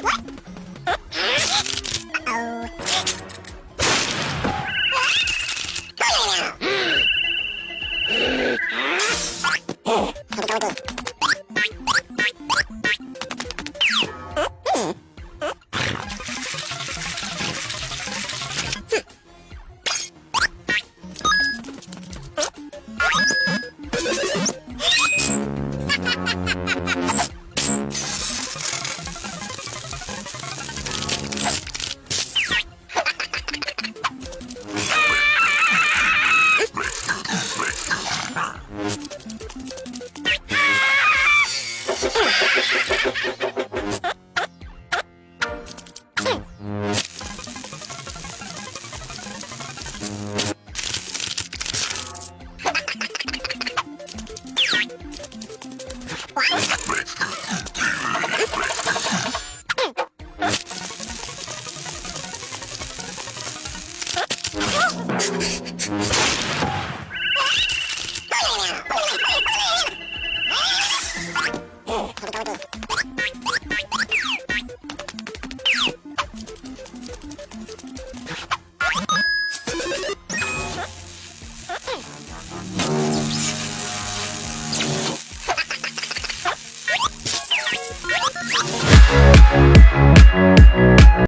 What? な